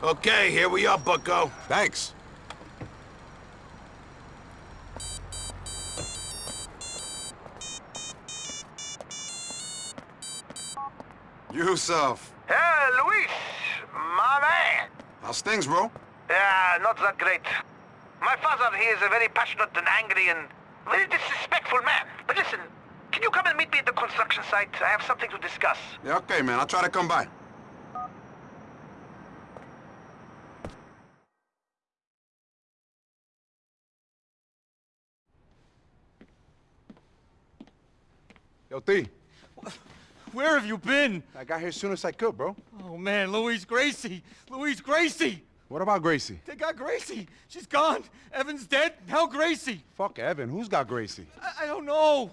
Okay, here we are, bucko. Thanks. Yusuf. Hey, Luis! My man! How's things, bro? Yeah, not that great. My father, he is a very passionate and angry and very disrespectful man. But listen, can you come and meet me at the construction site? I have something to discuss. Yeah, okay, man. I'll try to come by. Yo, T. Where have you been? I got here as soon as I could, bro. Oh, man, Luis Gracie. Luis Gracie. What about Gracie? They got Gracie. She's gone. Evan's dead. Now Gracie. Fuck Evan. Who's got Gracie? I, I don't know.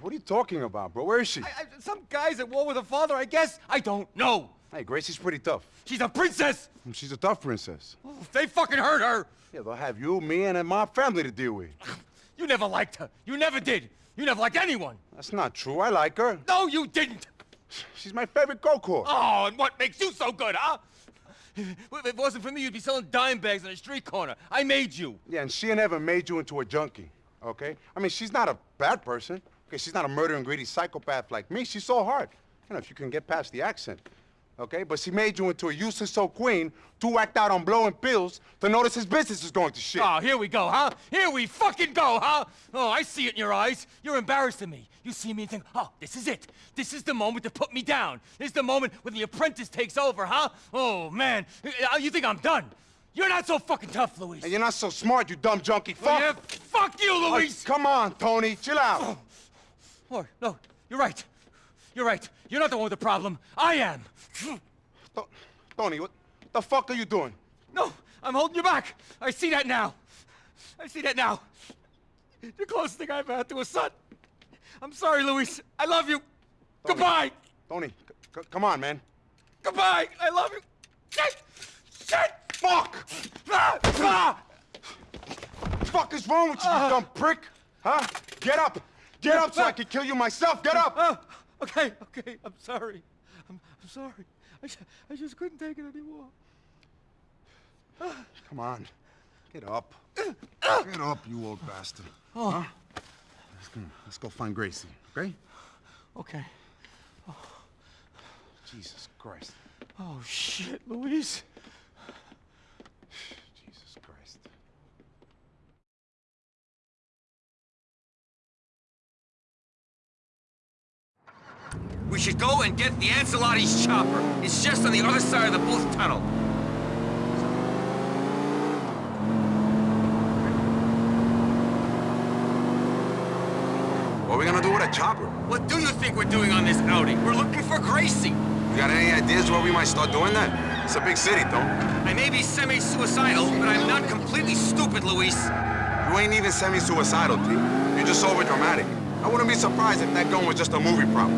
What are you talking about, bro? Where is she? I, I, some guy's at war with her father, I guess. I don't know. Hey, Gracie's pretty tough. She's a princess. Hmm, she's a tough princess. Oh, they fucking hurt her. Yeah, they'll have you, me, and my family to deal with. You never liked her. You never did. You never liked anyone. That's not true. I like her. No, you didn't. She's my favorite go-kart. Oh, and what makes you so good, huh? If it wasn't for me, you'd be selling dime bags on a street corner. I made you. Yeah, and she never made you into a junkie, okay? I mean, she's not a bad person. Okay, she's not a murdering, greedy psychopath like me. She's so hard. You know, if you can get past the accent. Okay, but she made you into a useless so queen to whacked out on blowing pills to notice his business is going to shit. Oh, here we go, huh? Here we fucking go, huh? Oh, I see it in your eyes. You're embarrassing me. You see me and think, oh, this is it. This is the moment to put me down. This is the moment when the apprentice takes over, huh? Oh, man. Uh, You think I'm done? You're not so fucking tough, Luis. And you're not so smart, you dumb junkie. Oh, Fuck. yeah, fuck you, Oh, come on, Tony. Chill out. Oh, no, you're right. You're right. You're not the one with the problem. I am. To- Tony, what the fuck are you doing? No, I'm holding you back. I see that now. I see that now. The closest thing I've had to a son. I'm sorry, Luis. I love you. Goodbye. Tony, c- c- come on, man. Goodbye. I love you. Shit. Shit. Fuck! Ah, ah. fuck is wrong with you, you dumb prick? Huh? Get up! Get up so I can kill you myself! Get up! Oh, okay, okay. I'm sorry. I'm, I'm sorry. I, I just couldn't take it anymore. Come on. Get up. Get up, you old bastard. Oh. Huh? Let's go, let's go find Gracie, okay? Okay. Oh. Jesus Christ. Oh, shit, Luis. We should go and get the Ancelotti's chopper. It's just on the other side of the booth tunnel. What are we gonna do with a chopper? What do you think we're doing on this outing? We're looking for Gracie. You got any ideas where we might start doing that? It's a big city, though. I may be semi-suicidal, but I'm not completely stupid, Luis. You ain't even semi-suicidal, T. You're just over-dramatic. I wouldn't be surprised if that gun was just a movie prop.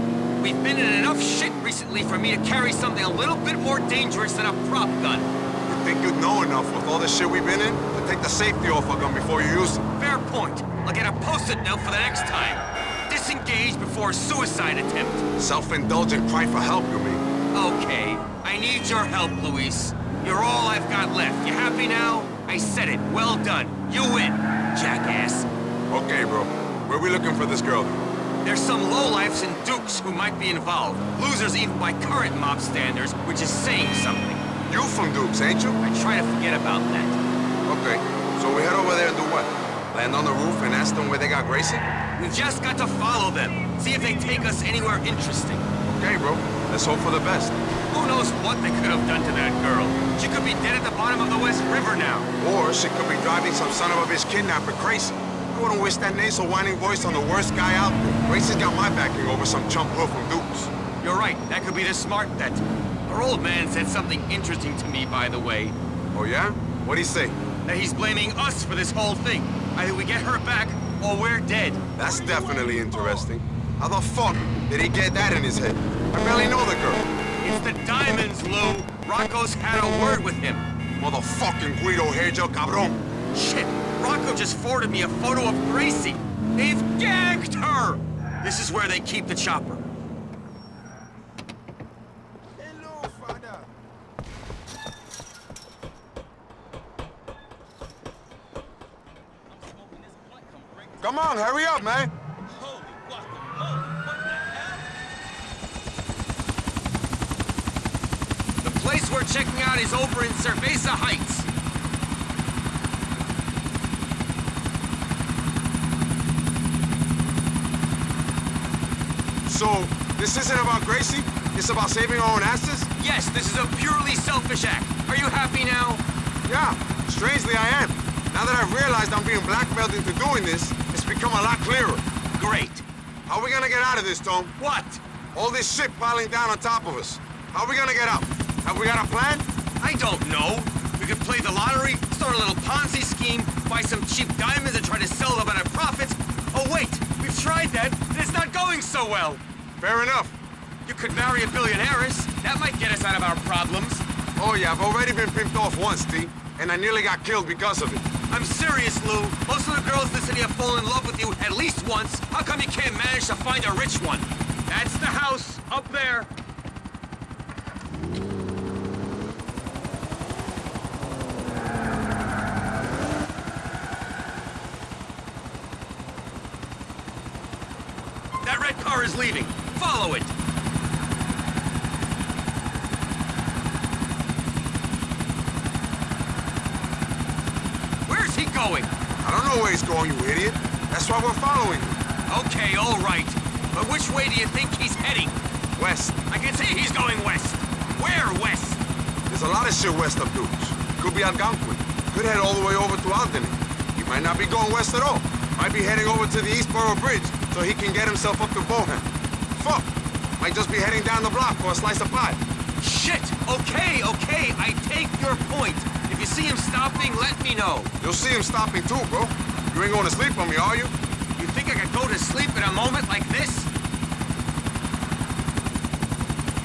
We've been in enough shit recently for me to carry something a little bit more dangerous than a prop gun. You think you'd know enough with all the shit we've been in to take the safety off a gun before you use it? Fair point. I'll get a post-it note for the next time. Disengage before a suicide attempt. Self-indulgent cry for help, you mean? Okay, I need your help, Luis. You're all I've got left. You happy now? I said it. Well done. You win, jackass. Okay, bro. Where we looking for this girl? There's some lowlifes and dukes who might be involved. Losers even by current mob standards, which is saying something. You from Dukes, ain't you? I try to forget about that. Okay. So we head over there and do what? Land on the roof and ask them where they got Gracie? We've just got to follow them. See if they take us anywhere interesting. Okay, bro. Let's hope for the best. Who knows what they could have done to that girl? She could be dead at the bottom of the West River now. Or she could be driving some son of a bitch kidnapper crazy. I wouldn't wish that nasal whining voice on the worst guy out there. Gracie's got my backing over some chump hood from Dukes. You're right. That could be the smart bet. Our old man said something interesting to me, by the way. Oh, yeah? What'd he say? That he's blaming us for this whole thing. Either we get her back, or we're dead. That's definitely interesting. How the fuck did he get that in his head? I barely know the girl. It's the diamonds, Lou. Rocco's had a word with him. Motherfucking Guido Hairgel cabron. Shit, Marco just forwarded me a photo of Gracie. They've gagged her! This is where they keep the chopper. Hello, Father. Come on, hurry up, man. The place we're checking out is over in Cerveza Heights. So, this isn't about Gracie? It's about saving our own asses? Yes, this is a purely selfish act. Are you happy now? Yeah, strangely I am. Now that I've realized I'm being blackmailed into doing this, it's become a lot clearer. Great. How are we gonna get out of this, Tom? What? All this shit piling down on top of us. How are we gonna get out? Have we got a plan? I don't know. We could play the lottery, start a little Ponzi scheme, buy some cheap diamonds and try to sell them at a profit. Oh wait, we've tried that, and it's not going so well. Fair enough. You could marry a billionaireess. That might get us out of our problems. Oh yeah, I've already been pimped off once, T. And I nearly got killed because of it. I'm serious, Lou. Most of the girls in the city have fallen in love with you at least once. How come you can't manage to find a rich one? That's the house, up there. That red car is leaving. Follow it. Where's he going? I don't know where he's going, you idiot. That's why we're following him. Okay, all right. But which way do you think he's heading? West. I can see he's going west. Where west? There's a lot of shit west of Dukes. Could be Algonquin. Could head all the way over to Alderney. He might not be going west at all. Might be heading over to the Eastboro Bridge so he can get himself up to Bohan. Might just be heading down the block for a slice of pie. Shit! Okay, okay, I take your point. If you see him stopping, let me know. You'll see him stopping too, bro. You ain't going to sleep on me, are you? You think I could go to sleep in a moment like this?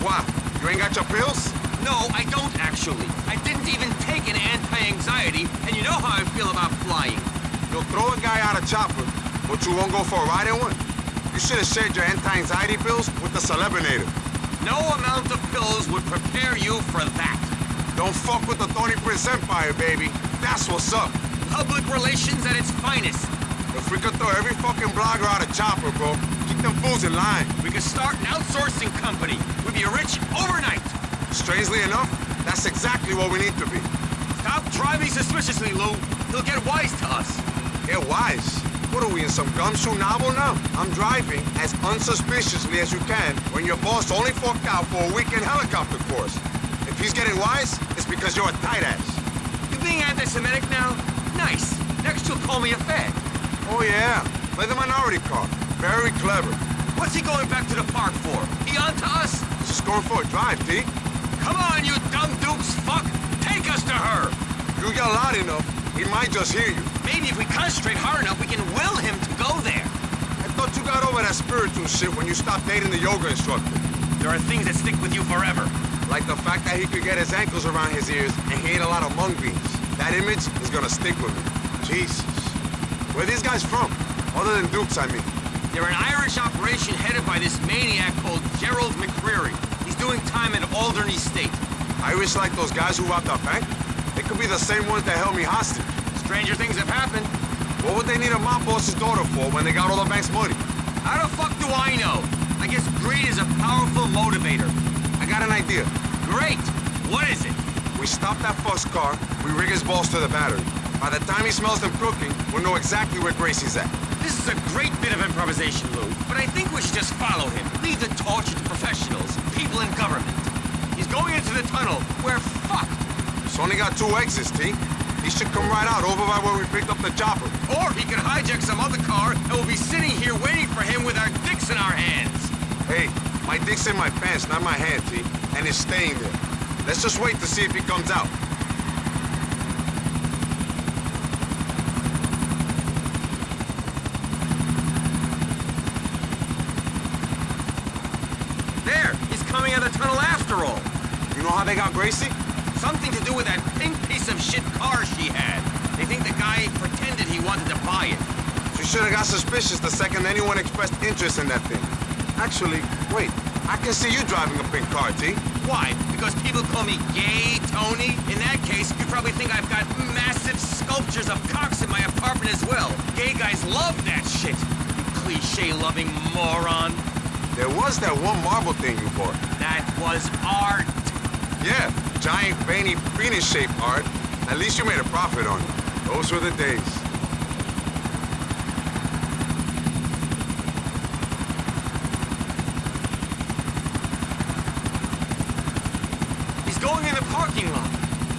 Why? You ain't got your pills? No, I don't actually. I didn't even take an anti-anxiety, and you know how I feel about flying. You'll throw a guy out of chopper, but you won't go for a ride in one? You should have shared your anti-anxiety pills with the Celebinator. No amount of pills would prepare you for that. Don't fuck with the Tony Prince Empire, baby. That's what's up. Public relations at its finest. If we could throw every fucking blogger out of chopper, bro, keep them fools in line. We could start an outsourcing company. We'd be rich overnight. Strangely enough, that's exactly what we need to be. Stop driving suspiciously, Lou. He'll get wise to us. Get wise. What are we in some gumshoe novel now? I'm driving as unsuspiciously as you can when your boss only forked out for a weekend helicopter course. If he's getting wise, it's because you're a tight ass. You being anti-Semitic now? Nice. Next you'll call me a fag. Oh yeah, play the minority card. Very clever. What's he going back to the park for? He on to us? Just going for a drive, T. Come on, you dumb dukes, fuck! Take us to her! You yell loud enough, he might just hear you. Maybe if we concentrate hard enough, we can will him to go there. I thought you got over that spiritual shit when you stopped dating the yoga instructor. There are things that stick with you forever. Like the fact that he could get his ankles around his ears and he ate a lot of mung beans. That image is gonna stick with me. Jesus. Where these guys from? Other than Dukes, I mean. They're an Irish operation headed by this maniac called Gerald McReary. He's doing time in Alderney State. Irish like those guys who robbed our bank? They could be the same ones that held me hostage. Stranger things have happened. What would they need a mob boss's daughter for when they got all the bank's money? How the fuck do I know? I guess greed is a powerful motivator. I got an idea. Great! What is it? We stop that first car, we rig his balls to the battery. By the time he smells them cooking, we'll know exactly where Gracie's at. This is a great bit of improvisation, Lou. But I think we should just follow him. Leave the torch to professionals, people in government. He's going into the tunnel. We're fucked. It's only got two exits, T. He should come right out over by where we picked up the chopper. Or he could hijack some other car and we'll be sitting here waiting for him with our dicks in our hands. Hey, my dick's in my pants, not my hand, T. And it's staying there. Let's just wait to see if he comes out. There! He's coming out of the tunnel after all. You know how they got Gracie? Something to do with that pink piece of shit car she had. They think the guy pretended he wanted to buy it. She should have got suspicious the second anyone expressed interest in that thing. Actually, wait. I can see you driving a pink car, T. Why? Because people call me gay, Tony? In that case, you probably think I've got massive sculptures of cocks in my apartment as well. gay guys love that shit. You cliche-loving moron. There was that one marble thing you bought. That was art. Yeah, giant, veiny, penis-shaped art. At least you made a profit on it. Those were the days. He's going in the parking lot.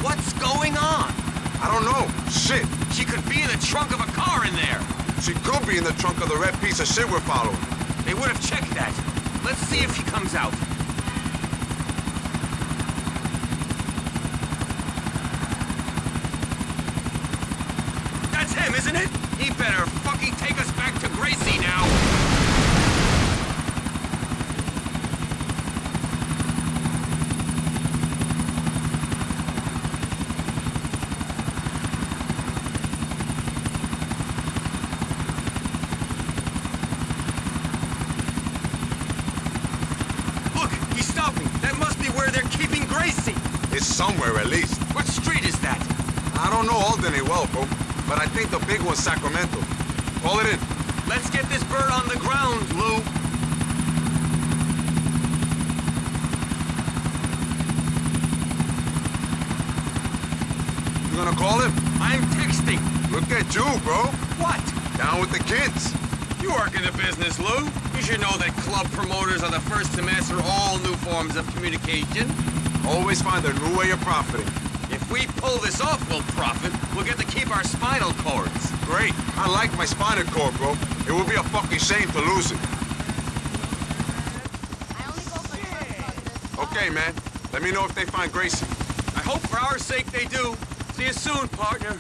What's going on? I don't know. Shit. She could be in the trunk of a car in there. She could be in the trunk of the red piece of shit we're following. They would have checked that. Let's see if he comes out. That's him, isn't it? He better fucking take Gracie now. Look, he's stopping. That must be where they're keeping Gracie. It's somewhere at least. What street is that? I don't know Albany well, bro, but I think the big one's Sacramento. Call it in. Let's get this bird on the ground, Lou. You gonna call him? I'm texting. Look at you, bro. What? Down with the kids. You work in the business, Lou. You should know that club promoters are the first to master all new forms of communication. Always find a new way of profiting. If we pull this off, we'll profit. We'll get to keep our spinal cords. Great. I like my spinal cord, bro. It would be a fucking shame to lose it. I only go for truck on this. Okay, man. Let me know if they find Gracie. I hope for our sake they do. See you soon, partner.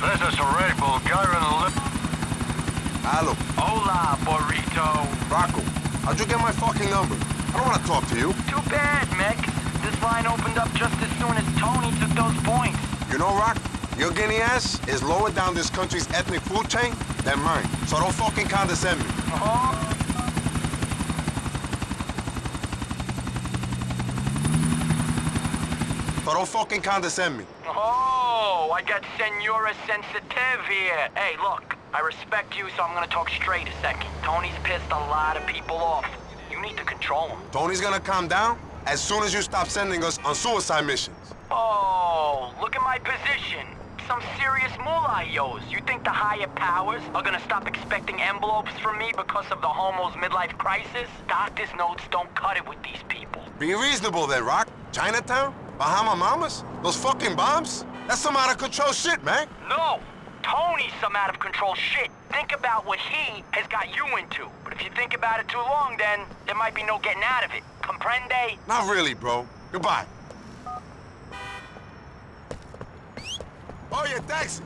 This is Red Bull, Gyron Hello. Hola, burrito. Rocco, how'd you get my fucking number? I don't want to talk to you. Too bad, Mick. This line opened up just as soon as Tony took those points. You know, Rock, your guinea ass is lower down this country's ethnic food chain than mine. So don't fucking condescend me. Oh, So don't fucking condescend me. oh, I got Senora Sensitive here. Hey, look, I respect you, so I'm gonna talk straight a second. Tony's pissed a lot of people off. You need to control him. Tony's gonna calm down as soon as you stop sending us on suicide missions. Oh, look at my position. Some serious moolah yos. You think the higher powers are gonna stop expecting envelopes from me because of the homo's midlife crisis? Doctor's notes don't cut it with these people. Be reasonable then, Rock. Chinatown? Bahama Mamas? Those fucking bombs? That's some out of control shit, man. No! Tony's some out of control shit. Think about what he has got you into. But if you think about it too long, then there might be no getting out of it. Comprende? Not really, bro. Goodbye. Oh, yeah, taxi.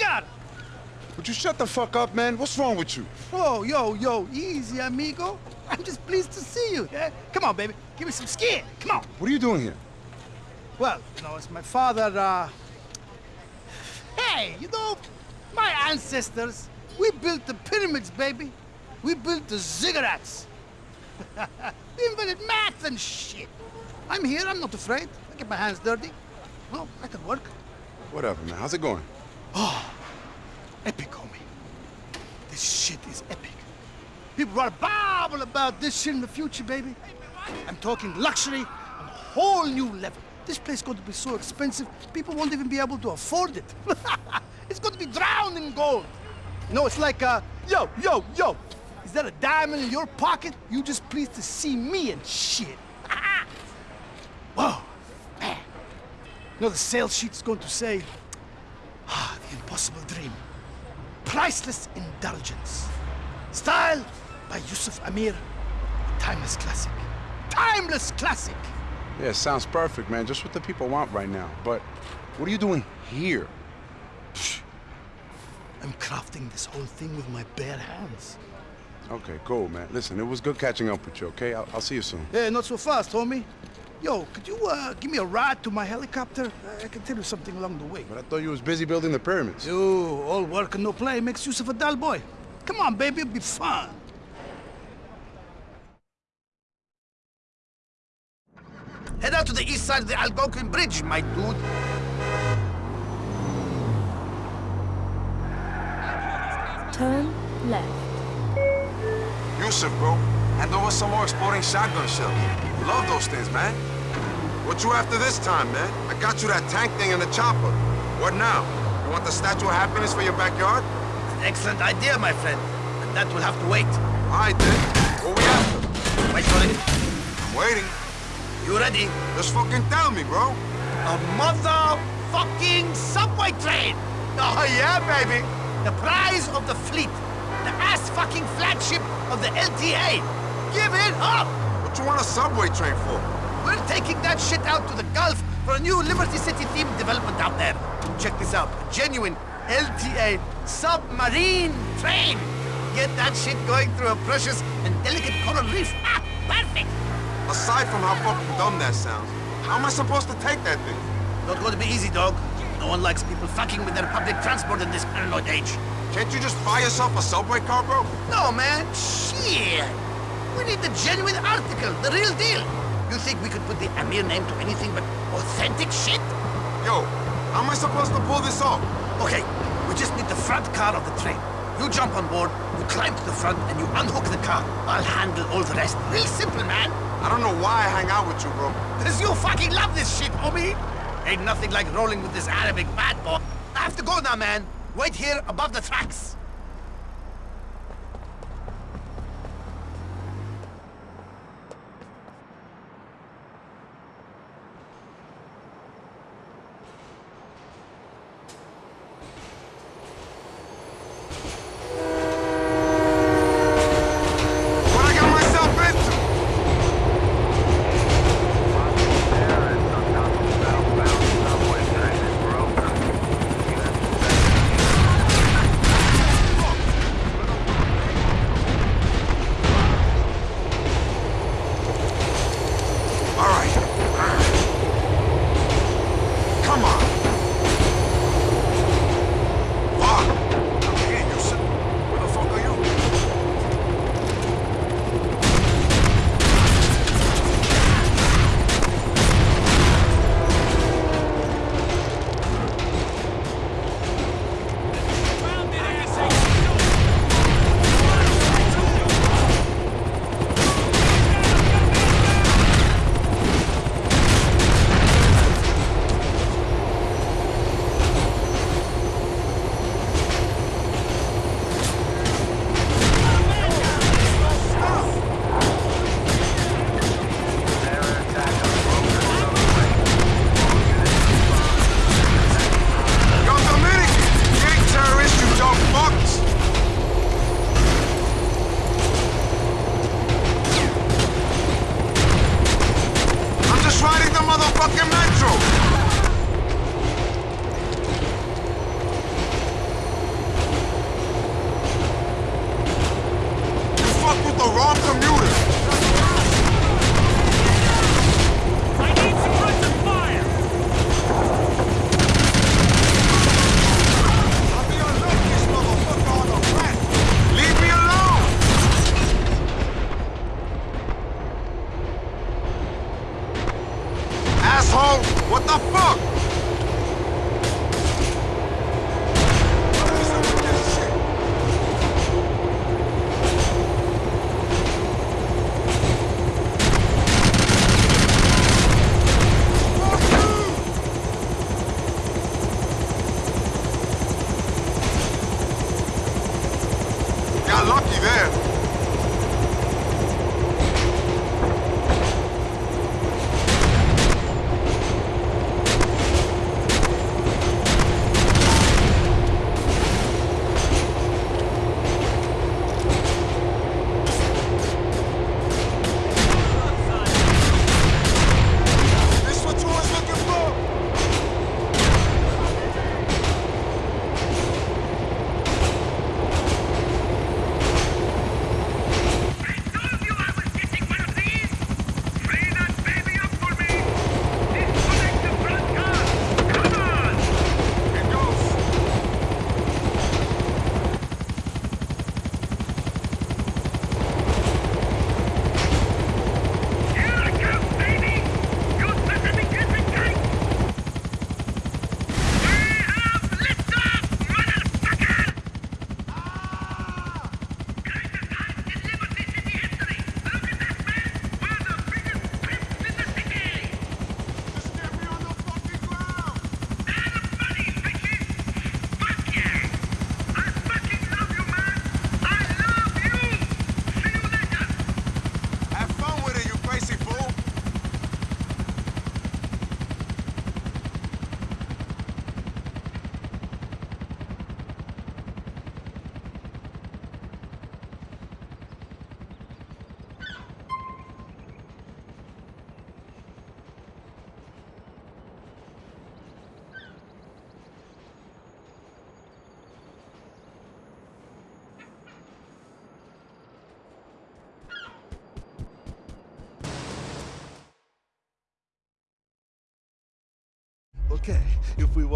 Yo, nigger! Would you shut the fuck up, man? What's wrong with you? Oh, yo, yo, easy, amigo. I'm just pleased to see you. Yeah? Come on, baby. Give me some skin. Come on. What are you doing here? Well, you know, it's my father, uh... Hey, you know, my ancestors, we built the pyramids, baby. We built the ziggurats. we invented math and shit. I'm here, I'm not afraid. I get my hands dirty. Well, I can work. Whatever, man. How's it going? Oh, epic, homie. This shit is epic. People to babble about this shit in the future, baby. I'm talking luxury on a whole new level. This place is going to be so expensive, people won't even be able to afford it. it's going to be drowned in gold. You know, it's like, uh, yo, yo, yo. Is that a diamond in your pocket? You just pleased to see me and shit. Whoa, man. You know the sales sheet's going to say, ah, the impossible dream. Priceless indulgence. Style by Yusuf Amir. Timeless classic. Timeless classic! Yeah, sounds perfect, man. Just what the people want right now. But what are you doing here? I'm crafting this whole thing with my bare hands. Okay, cool, man. Listen, it was good catching up with you, okay? I'll, I'll see you soon. Hey, not so fast, homie. Yo, could you uh, give me a ride to my helicopter? I can tell you something along the way. But I thought you was busy building the pyramids. Yo, all work and no play makes Yusuf a dull boy. Come on, baby, it'll be fun. Head out to the east side of the Algonquin Bridge, my dude. Turn left. Yusuf, bro. Hand over some more exploding shotgun shells. Love those things, man. What you after this time, man? I got you that tank thing and the chopper. What now? You want the Statue of Happiness for your backyard? An excellent idea, my friend. But that will have to wait. All right, then. What we after? Wait for it. I'm waiting. You ready? Just fucking tell me, bro. A motherfucking subway train! Oh yeah, baby! The prize of the fleet. The ass-fucking flagship of the LTA. Give it up! What you want a subway train for? We're taking that shit out to the Gulf for a new Liberty City themed development out there. Check this out. A genuine LTA submarine train. Get that shit going through a precious and delicate coral reef. Ah, perfect! Aside from how fucking dumb that sounds, how am I supposed to take that thing? Not going to be easy, dog. No one likes people fucking with their public transport in this paranoid age. Can't you just buy yourself a subway car, bro? No, man. Shit. We need the genuine article, the real deal. You think we could put the Amir name to anything but authentic shit? Yo, how am I supposed to pull this off? Okay, we just need the front car of the train. You jump on board, you climb to the front, and you unhook the car. I'll handle all the rest. Real simple, man. I don't know why I hang out with you, bro. Because you fucking love this shit, homie. Ain't nothing like rolling with this Arabic bad boy. I have to go now, man. Wait here above the tracks.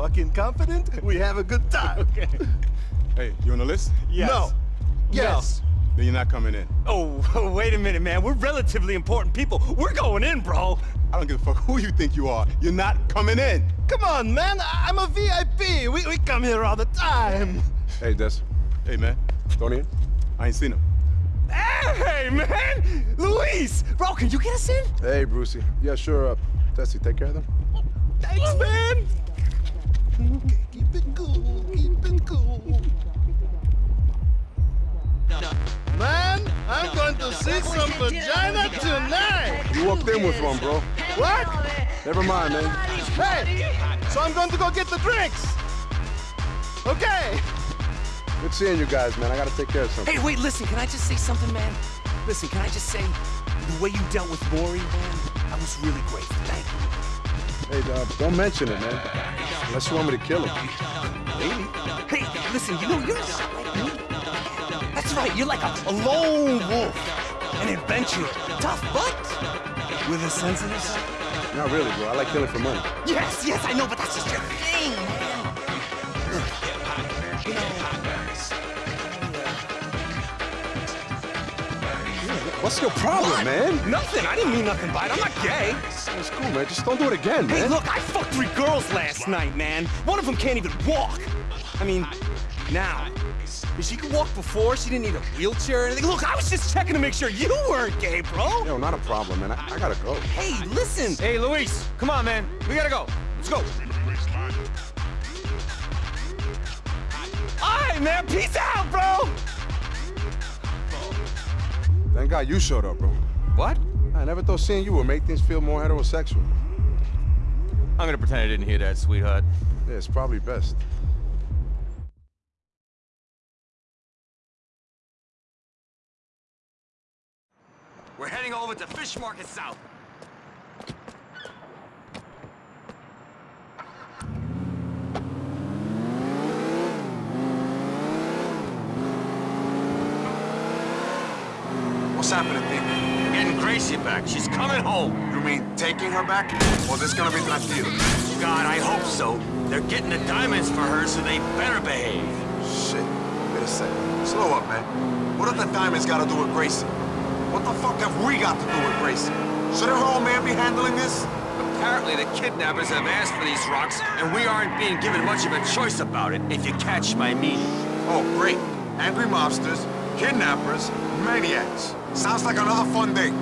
If we walk in confident, we have a good time. Okay. Hey, you on the list? Yes. No. Yes. Then you're not coming in. Oh, wait a minute, man. We're relatively important people. We're going in, bro. I don't give a fuck who you think you are. You're not coming in. Come on, man. I- I'm a VIP. We, we come here all the time. Hey, Des. Hey, man. Tony? I ain't seen him. Hey, man! Luis! Bro, can you get us in? Hey, Brucie. Yeah, sure. Uh, Tessie, take care of them. Thanks, man. Okay, keep it cool. Keep it cool. Man, I'm going to see some vagina tonight. You walked in with one, bro. What? Never mind, man. Hey, so I'm going to go get the drinks. Okay. Good seeing you guys, man. I gotta take care of something. Hey, wait, listen, can I just say something, man? Listen, can I just say, the way you dealt with Mori, man, I was really grateful. Thank you. Hey, uh, don't mention it, man. Unless you want me to kill him. Maybe. Hey, listen, you know, you're not like me. That's right, you're like a, a lone wolf, an adventurer, tough but with a sensitive side. Not really, bro. I like killing for money. Yes, yes, I know, but that's just your thing, man. You know, What's your problem, man? nothing. I didn't mean nothing by it. I'm not gay. It's cool, man. Just don't do it again, Hey, man. look, I fucked three girls last night, man. One of them can't even walk. I mean, now. If she could walk before, she didn't need a wheelchair or anything. Look, I was just checking to make sure you weren't gay, bro. Yo, not a problem, man. I, I gotta go. Hey, listen. Hey, Luis, come on, man. We gotta go. Let's go. All right, man. Peace out, bro. Thank God you showed up, bro. What? I never thought seeing you would make things feel more heterosexual. I'm gonna pretend I didn't hear that, sweetheart. Yeah, it's probably best. We're heading over to Fish Market South. What's happening, Pete? Getting Gracie back. She's coming home. You mean taking her back? Or this is gonna be tranquilo? God, I hope so. They're getting the diamonds for her, so they better behave. Shit. Wait a second. Slow up, man. What have the diamonds got to do with Gracie? What the fuck have we got to do with Gracie? Shouldn't her old man be handling this? Apparently, the kidnappers have asked for these rocks, and we aren't being given much of a choice about it, if you catch my meaning. Oh, great. Angry mobsters, kidnappers, maniacs. Sounds like another fun day.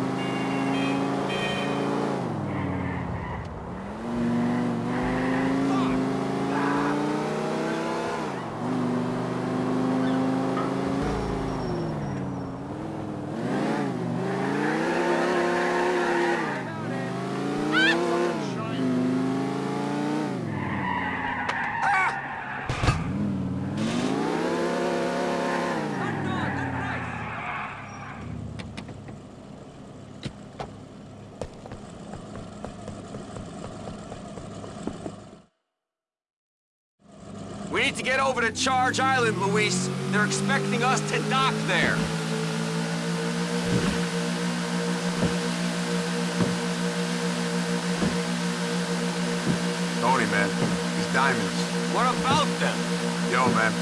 We need to get over to Charge Island, Luis. They're expecting us to dock there. Tony, man. These diamonds. What about them? Yo, man.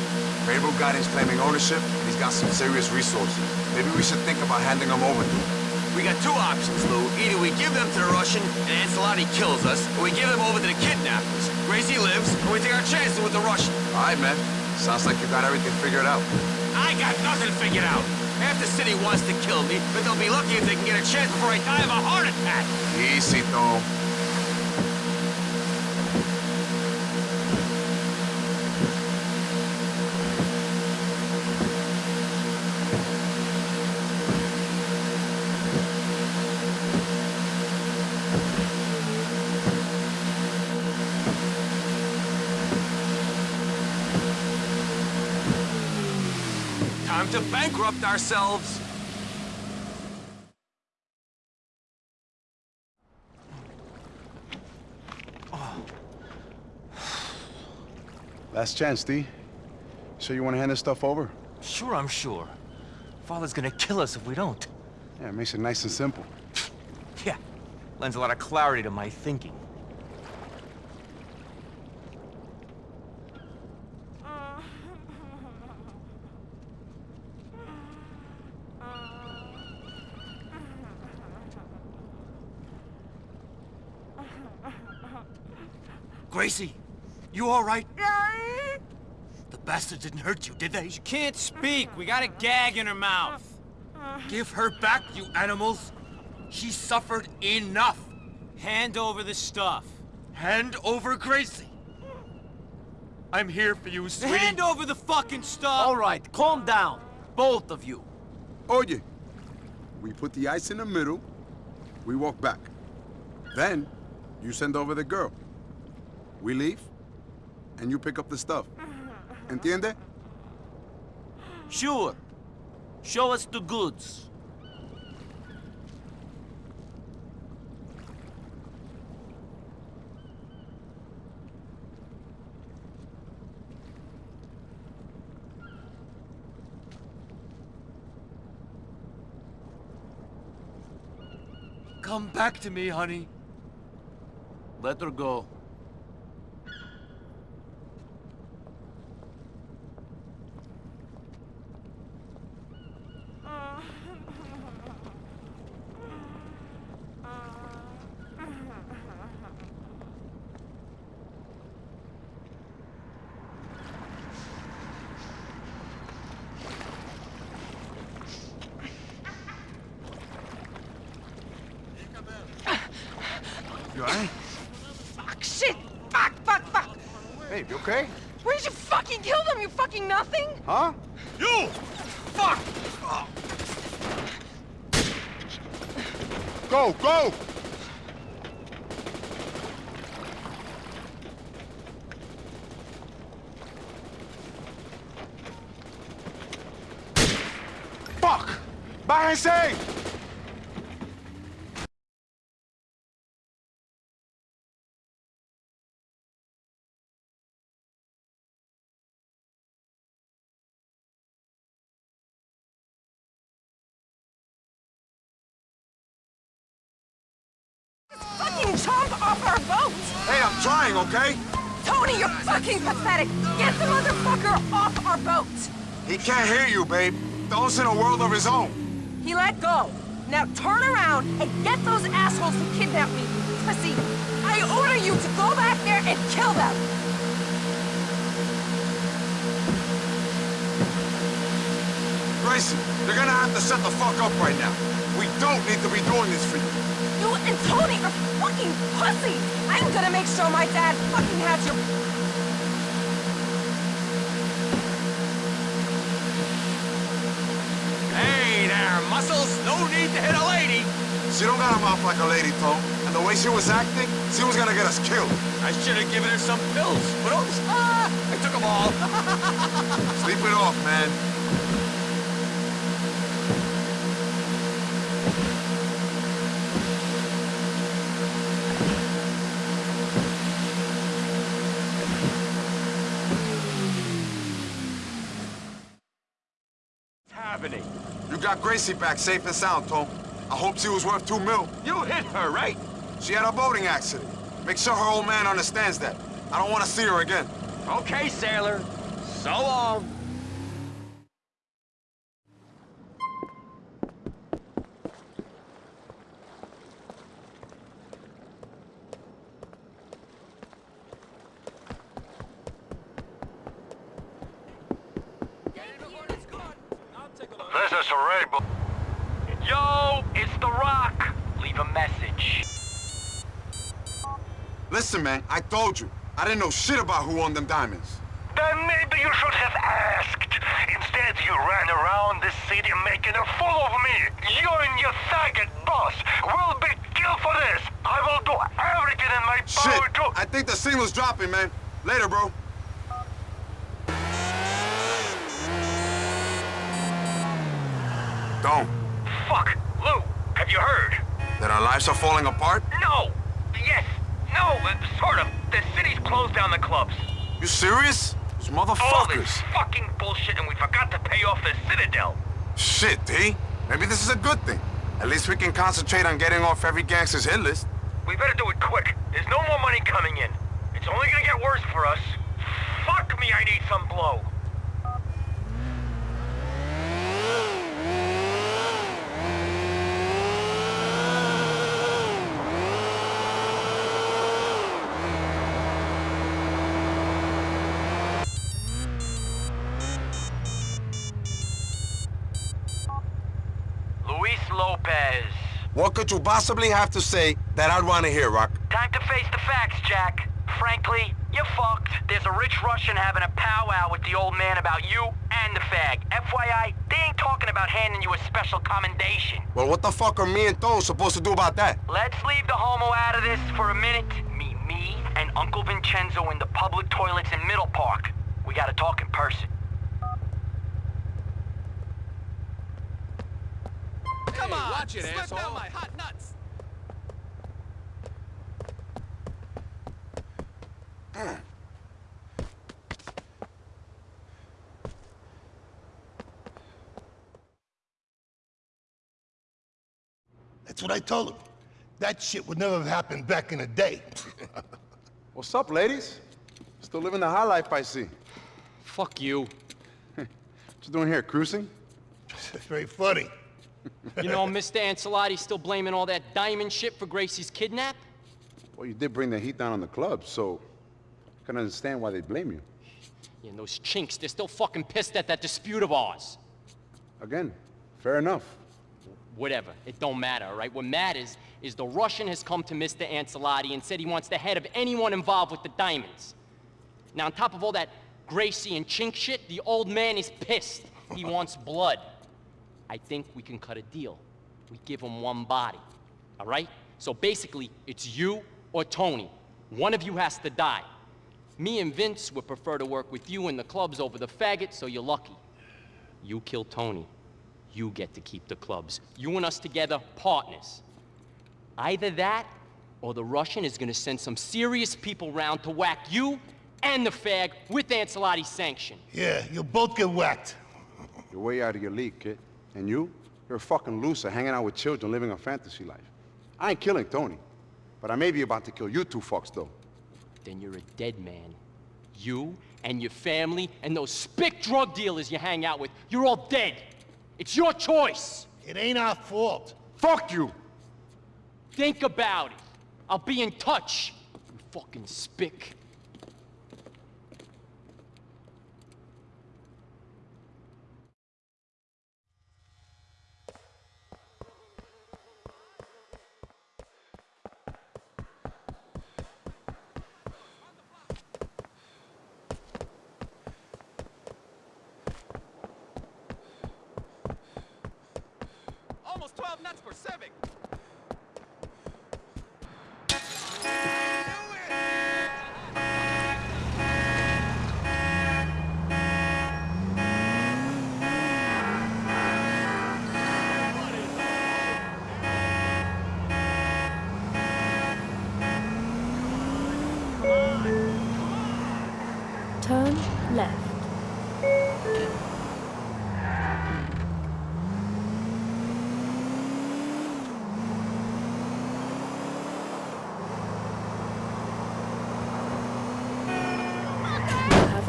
Beirut Guardian's claiming ownership, and he's got some serious resources. Maybe we should think about handing them over to him. We got two options, Lou. Either we give them to the Russian and Ancelotti kills us, or we give them over to the kidnappers. Gracie lives, and we take our chances with the Russian. All right, man. Sounds like you got everything figured out. I got nothing figured out. Half the city wants to kill me, but they'll be lucky if they can get a chance before I die of a heart attack. Easy, Tom. Bankrupt ourselves. Last chance, D. So you want to hand this stuff over? Sure, I'm sure. Father's gonna kill us if we don't. Yeah, it makes it nice and simple. Yeah. Lends a lot of clarity to my thinking. Gracie, you all right? The bastard didn't hurt you, did they? She can't speak. We got a gag in her mouth. Give her back, you animals. She suffered enough. Hand over the stuff. Hand over Gracie. I'm here for you, sweetie. Hand over the fucking stuff! All right, calm down. Both of you. Oye, we put the ice in the middle, we walk back. Then, you send over the girl. We leave, and you pick up the stuff. Entiende? Sure. Show us the goods. Come back to me, honey. Let her go. You alright? Fuck, shit! Fuck, fuck, fuck! Babe, you okay? Where did you fucking kill them, you fucking nothing? Huh? You! Fuck! Go, go! He can't hear you, babe. Those in a world of his own. He let go. Now turn around and get those assholes who kidnapped me, pussy! I order you to go back there and kill them! Grayson, you're gonna have to set the fuck up right now. We don't need to be doing this for you. You and Tony are fucking pussies! I'm gonna make sure my dad fucking has your... muscles! No need to hit a lady! She don't got a mouth like a lady, Tom. And the way she was acting, she was gonna get us killed. I should have given her some pills, but oops! Ah, I took them all. Sleep it off, man. Gracie back safe and sound, Tom. I hope she was worth two mil. You hit her, right? She had a boating accident. Make sure her old man understands that. I don't want to see her again. Okay, sailor. So long. Is Rainbow. Yo, it's The Rock. Leave a message. Listen, man, I told you. I didn't know shit about who won them diamonds. Then maybe you should have asked. Instead, you ran around this city making a fool of me. You and your faggot boss will be killed for this. I will do everything in my Shit, power to... I think the signal's dropping, man. Later, bro. Don't. Fuck. Lou, have you heard? That our lives are falling apart? No. Yes. No, uh, sort of. The city's closed down the clubs. You serious? Those All this motherfuckers. fucking bullshit and we forgot to pay off the Citadel. Shit, D. Maybe this is a good thing. At least we can concentrate on getting off every gangster's hit list. We better do it quick. There's no more money coming in. It's only gonna get worse for us. Fuck me, I need some blow. What you possibly have to say that I'd want to hear, Rock? Time to face the facts, Jack. Frankly, you're fucked. There's a rich Russian having a powwow with the old man about you and the fag. FYI, they ain't talking about handing you a special commendation. Well, what the fuck are me and Tone supposed to do about that? Let's leave the homo out of this for a minute. Meet me and Uncle Vincenzo in the public toilets in Middle Park. We gotta talk in person. Come on, watch it, asshole. down my hot That's what I told him. That shit would never have happened back in the day. What's up, ladies? Still living the high life, I see. Fuck you. what you doing here, cruising? It's very funny. You know, Mr. Ancelotti's still blaming all that diamond shit for Gracie's kidnap? Well, you did bring the heat down on the club, so I can understand why they blame you. Yeah, and those chinks, they're still fucking pissed at that dispute of ours. Again, fair enough. Whatever, it don't matter, all right? What matters is the Russian has come to Mr. Ancelotti and said he wants the head of anyone involved with the diamonds. Now, on top of all that Gracie and chink shit, the old man is pissed. He wants blood. I think we can cut a deal. We give him one body, all right? So basically, it's you or Tony. One of you has to die. Me and Vince would prefer to work with you in the clubs over the faggot, so you're lucky. You kill Tony. You get to keep the clubs. You and us together, partners. Either that, or the Russian is gonna send some serious people round to whack you and the fag with Ancelotti's sanction. Yeah, you'll both get whacked. You're way out of your league, kid. And you? You're a fucking loser hanging out with children living a fantasy life. I ain't killing Tony. But I may be about to kill you two fucks, though. Then you're a dead man. You and your family and those spick drug dealers you hang out with, you're all dead. It's your choice. It ain't our fault. Fuck you! Think about it. I'll be in touch. You fucking spick. Left. You.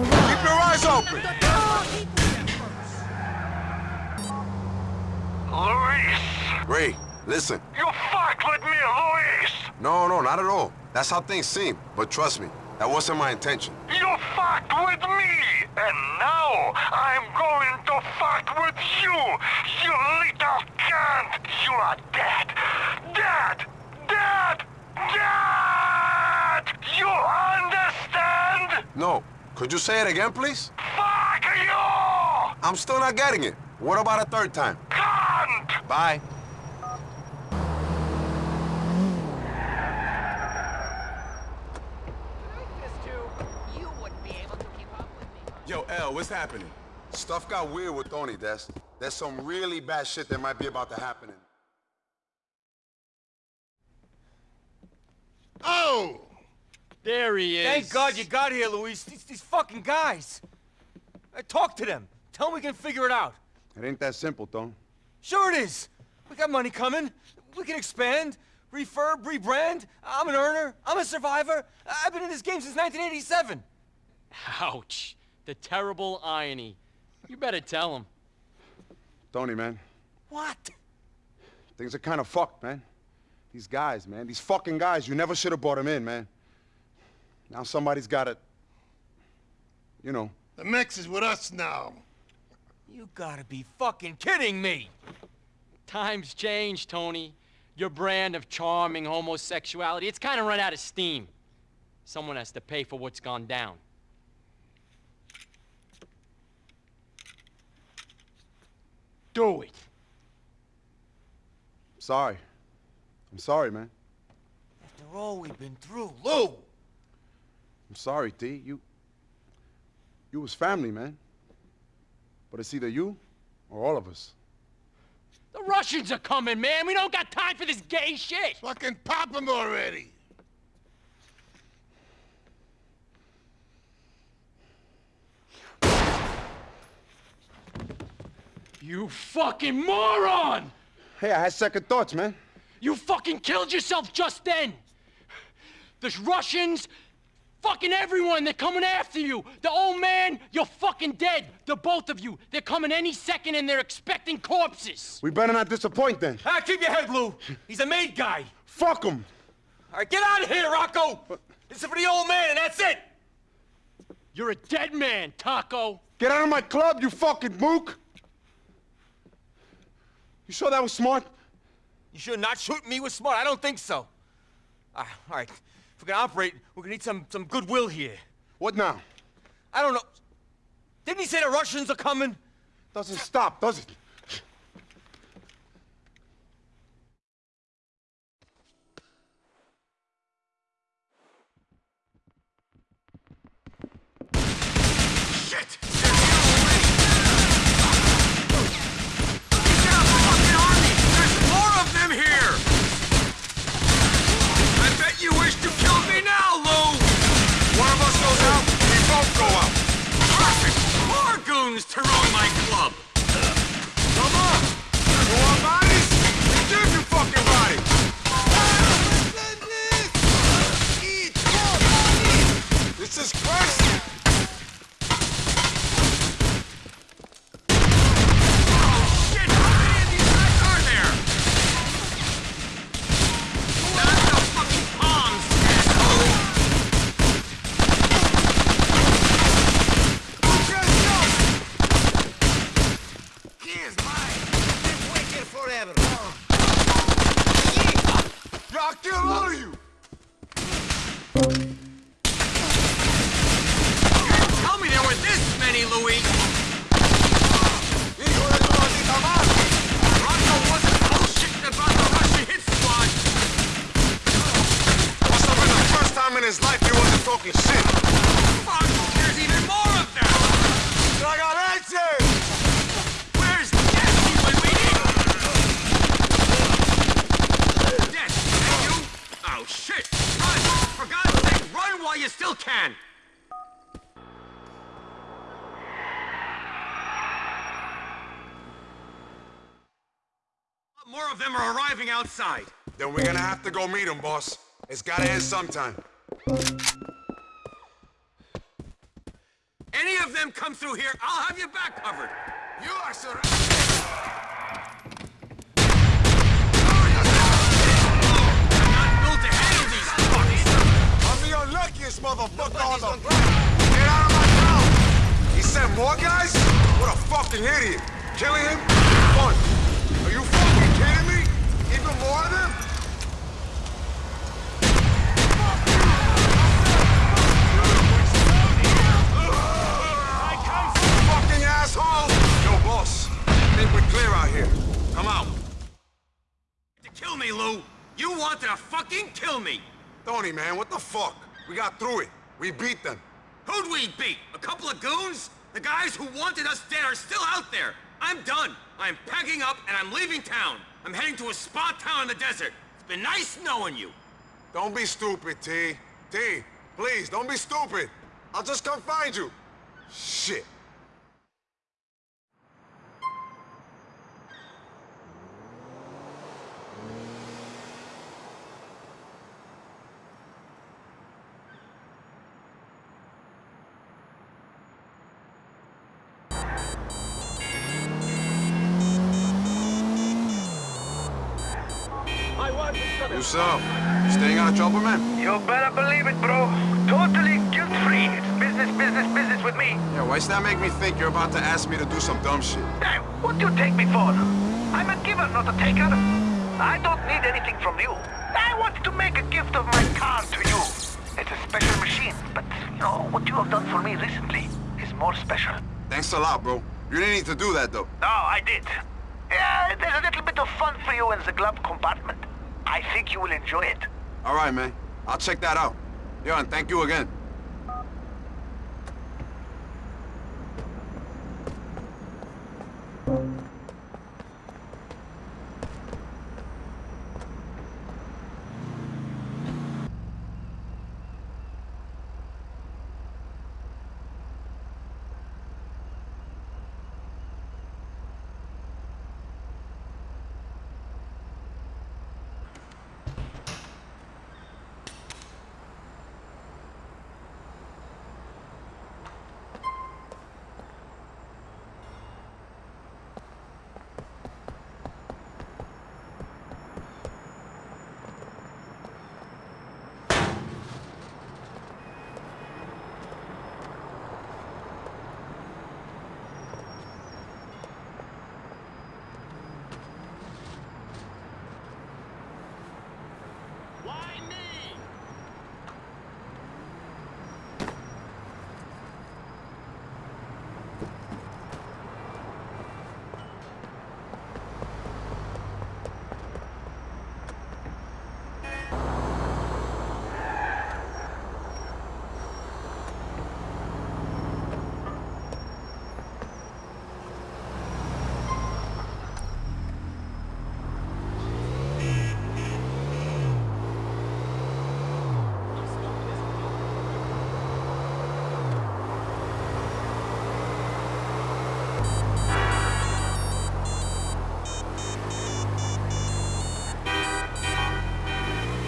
Keep your eyes open! Luis! Ray, listen. You fucked with me, Luis! No, no, not at all. That's how things seem. But trust me, that wasn't my intention. You fucked with me! And now I'm going to fuck with you! You little cunt! You are dead! Dead! Dead! Dead! You understand? No. Could you say it again, please? Fuck you! I'm still not getting it. What about a third time? Cunt! Bye. You wouldn't be able to keep up with me. Yo, L, what's happening? Stuff got weird with Tony, Des. There's some really bad shit that might be about to happen. Oh! There he is. Thank God you got here, Luis. These, these fucking guys. I talk to them. Tell them we can figure it out. It ain't that simple, Tone. Sure it is. We got money coming. We can expand, refurb, rebrand. I'm an earner. I'm a survivor. I've been in this game since 1987. Ouch. The terrible irony. You better tell him. Tony, man. What? Things are kind of fucked, man. These guys, man. These fucking guys. You never should have brought them in, man. Now somebody's got it. You know. The Mex is with us now. You gotta be fucking kidding me. Times change, Tony. Your brand of charming homosexuality, it's kind of run out of steam. Someone has to pay for what's gone down. Do it. Sorry. I'm sorry, man. After all we've been through, Lou! I'm sorry, T. You... You was family, man. But it's either you or all of us. The Russians are coming, man. We don't got time for this gay shit. Fucking pop them already! You fucking moron! Hey, I had second thoughts, man. You fucking killed yourself just then! There's Russians, fucking everyone, they're coming after you! The old man, you're fucking dead! The both of you, they're coming any second and they're expecting corpses! We better not disappoint then. Ah, keep your head, Lou! He's a made guy! Fuck him! All right, get out of here, Rocco! This is for the old man, and that's it! You're a dead man, Taco! Get out of my club, you fucking mook! You sure that was smart? You sure not shoot me with smart. I don't think so. Uh, all right, if we're gonna operate, we're gonna need some, some goodwill here. What now? I don't know. Didn't he say the Russians are coming? Doesn't stop, does it? More goons to ruin my club! Come on! You want bodies? Give your fucking body! This is crazy! Shit! How many of these guys are there? Not the fucking palms, asshole! Here's mine. Been waiting forever. Yeah, I'll kill all of you! You didn't tell me there were this many, Louis! Hijo de tu maldita madre! Rocco wasn't bullshitting about the Russian hit squad! Must have been the first time in his life he wasn't talking shit! Fuck! There's even more of them! Ragazzi! Where's Jesse when we need him? Yes, and you? Oh, shit! Run! For God's sake, run while you still can! More of them are arriving outside. Then we're gonna have to go meet them, boss. It's gotta end sometime. Any of them come through here, I'll have your back covered. You are surrounded. Motherfucker on the planet. Get out of my town. He sent more guys? What a fucking idiot. Killing him? Fun. Even more of them? Fucking asshole! Yo, boss. I think we're clear out here. Come out. To kill me, Lou. You wanted to fucking kill me. Tony, man, what the fuck? We got through it. We beat them. Who'd we beat? A couple of goons? The guys who wanted us dead are still out there. I'm done. I'm packing up and I'm leaving town. I'm heading to a spa town in the desert. It's been nice knowing you. Don't be stupid, T. T, please, don't be stupid. I'll just come find you. Shit. You so? Staying out of trouble, man? You better believe it, bro. Totally guilt-free. It's business, business, business with me. Yeah, why's that make me think you're about to ask me to do some dumb shit? Hey, what do you take me for? I'm a giver, not a taker. I don't need anything from you. I want to make a gift of my car to you. It's a special machine, but, you know, what you have done for me recently is more special. Thanks a lot, bro. You didn't need to do that, though. No, I did. Yeah, there's a little bit of fun for you in the glove compartment. I think you will enjoy it. All right, man. I'll check that out. Yo, and thank you again.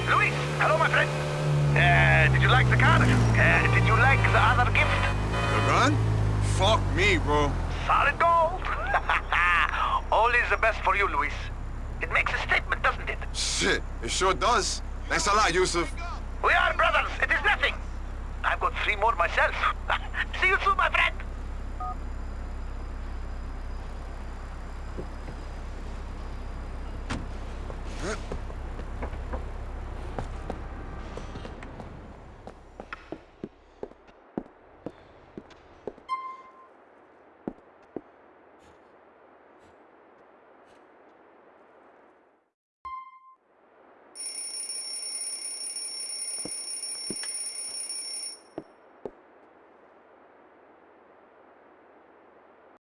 Luis, hello, my friend. Uh, did you like the car? Uh, did you like the other gift? The gun? Fuck me, bro. Solid gold. Always the best for you, Luis. It makes a statement, doesn't it? Shit, it sure does. Thanks a lot, Yusuf.